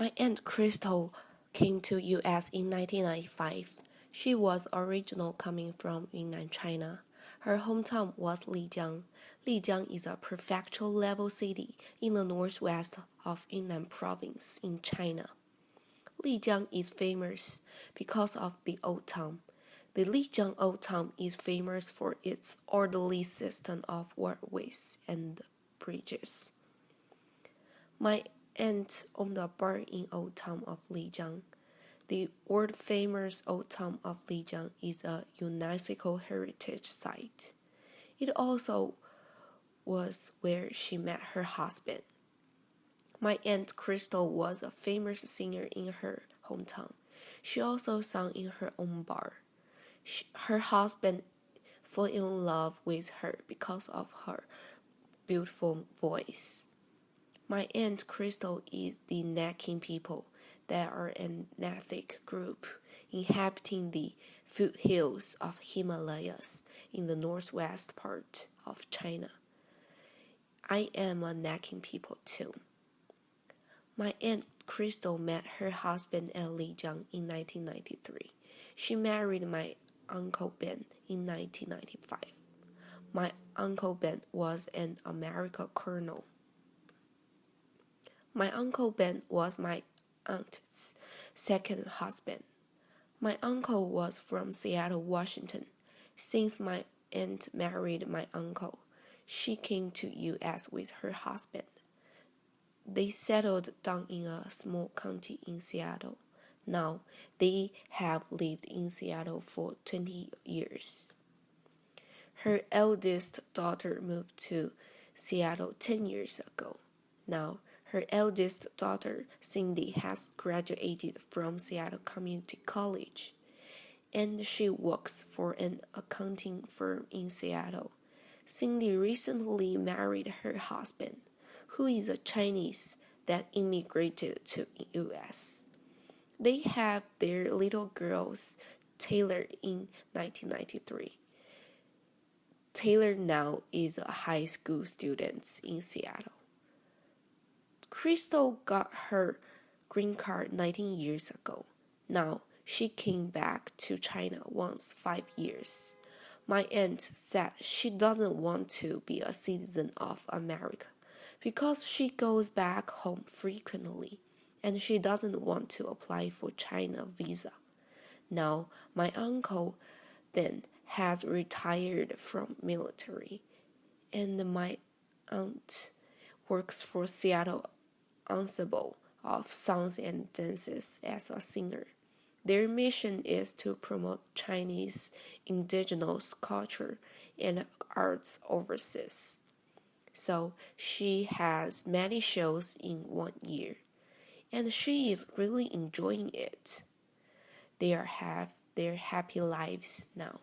My aunt Crystal came to US in 1995. She was original coming from Yunnan, China. Her hometown was Lijiang. Lijiang is a prefectural level city in the northwest of Yunnan province in China. Lijiang is famous because of the old town. The Lijiang Old Town is famous for its orderly system of waterways and bridges. My aunt on the barn in Old Town of Lijiang. The world famous Old Town of Lijiang is a UNESCO heritage site. It also was where she met her husband. My aunt Crystal was a famous singer in her hometown. She also sang in her own bar. She, her husband fell in love with her because of her beautiful voice. My aunt Crystal is the Nakin people. They are an ethnic group inhabiting the foothills of Himalayas in the northwest part of China. I am a Nakin people too. My aunt Crystal met her husband at Lijiang in 1993. She married my uncle Ben in 1995. My uncle Ben was an American colonel. My uncle Ben was my aunt's second husband. My uncle was from Seattle, Washington. Since my aunt married my uncle, she came to US with her husband. They settled down in a small county in Seattle. Now they have lived in Seattle for 20 years. Her eldest daughter moved to Seattle 10 years ago. Now her eldest daughter, Cindy, has graduated from Seattle Community College, and she works for an accounting firm in Seattle. Cindy recently married her husband, who is a Chinese that immigrated to US. They have their little girls, Taylor, in 1993. Taylor now is a high school student in Seattle. Crystal got her green card 19 years ago. Now she came back to China once five years. My aunt said she doesn't want to be a citizen of America because she goes back home frequently and she doesn't want to apply for China visa. Now my uncle Ben has retired from military and my aunt works for Seattle ensemble of songs and dances as a singer. Their mission is to promote Chinese indigenous culture and arts overseas. So she has many shows in one year, and she is really enjoying it. They are have their happy lives now.